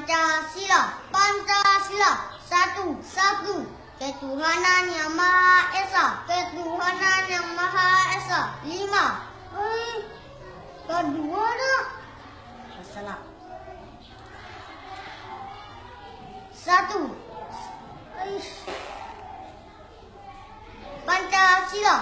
Pancasila, Pancasila, satu, satu. Ketuhanan yang Maha Esa, Ketuhanan yang Maha Esa. Lima. Eh, kedua dah. Salah. Satu. Aish. Pancasila,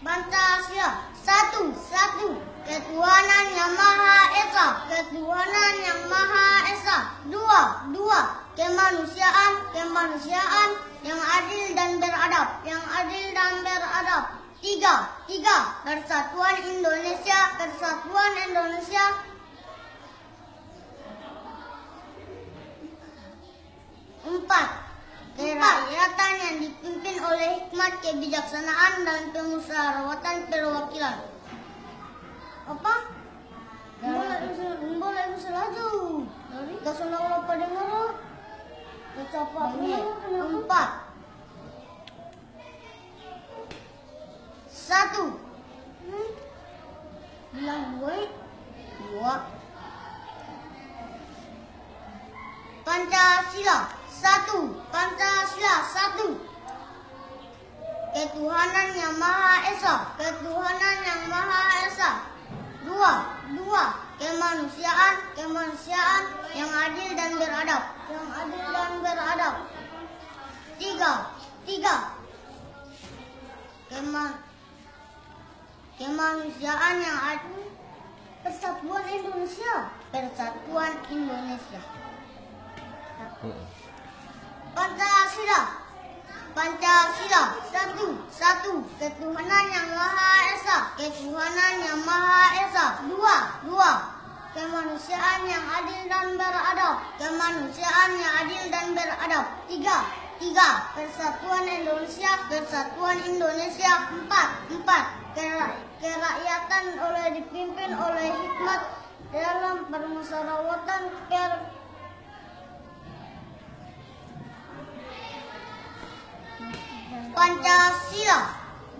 Pancasila, satu, satu. Ketuhanan yang Maha Esa, Ketuhanan yang Maha Esa. Dua, dua. Kemanusiaan, kemanusiaan yang adil dan beradab, yang adil dan beradab. Tiga, tiga. Persatuan Indonesia, Persatuan Indonesia. Empat. Kerakyatan yang dipimpin oleh hikmat kebijaksanaan dan pemusyawaratan perwakilan. Apa? Empat. Satu. Bilang gue dua. Pancasila satu. Pancasila satu. Ketuhanan yang Maha Esa. Ketuhanan yang Maha Esa. Dua. Kemanusiaan. Kemanusiaan yang adil dan beradab. Yang adil dan beradab. Tiga. Tiga. Keman kemanusiaan yang adil. Persatuan Indonesia. Persatuan Indonesia. Pancasila. Pancasila satu satu ketuhanan yang maha esa ketuhanan yang maha esa dua dua kemanusiaan yang adil dan beradab. Kemanusiaan yang adil dan beradab. Tiga. Tiga. Persatuan Indonesia. Persatuan Indonesia. Empat. Empat. Kera- kerakyatan oleh dipimpin oleh hikmat dalam permusyawaratan per Pancasila.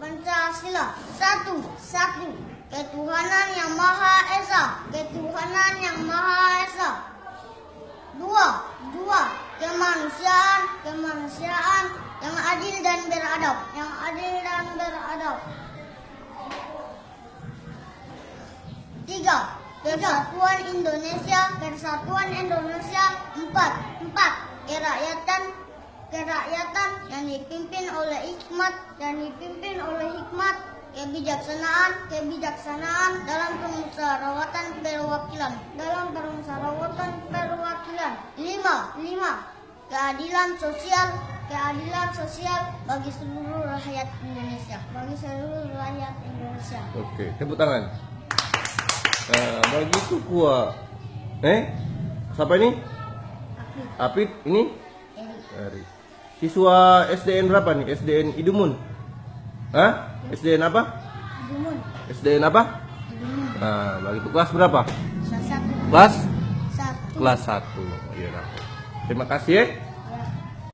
Pancasila. Satu. Satu. Ketuhanan yang maha esa ketuhanan yang maha esa. Dua dua. Kemanusiaan kemanusiaan yang adil dan beradab yang adil dan beradab. Tiga persatuan Indonesia persatuan Indonesia. Empat empat. Kerakyatan kerakyatan yang dipimpin oleh hikmat dan dipimpin oleh hikmat kebijaksanaan kebijaksanaan dalam permusyawaratan perwakilan dalam permusyawaratan perwakilan lima lima keadilan sosial keadilan sosial bagi seluruh rakyat Indonesia bagi seluruh rakyat Indonesia Oke, tepuk tangan. Nah, begitu kuat. Eh, siapa ini? Apit, ini? Erik Ari. Siswa SDN berapa nih? SDN Idumun? Hah? SDN apa? Jumun SDN apa? Jumun Nah, begitu kelas berapa? satu Kelas? satu Kelas 1. Terima kasih ya.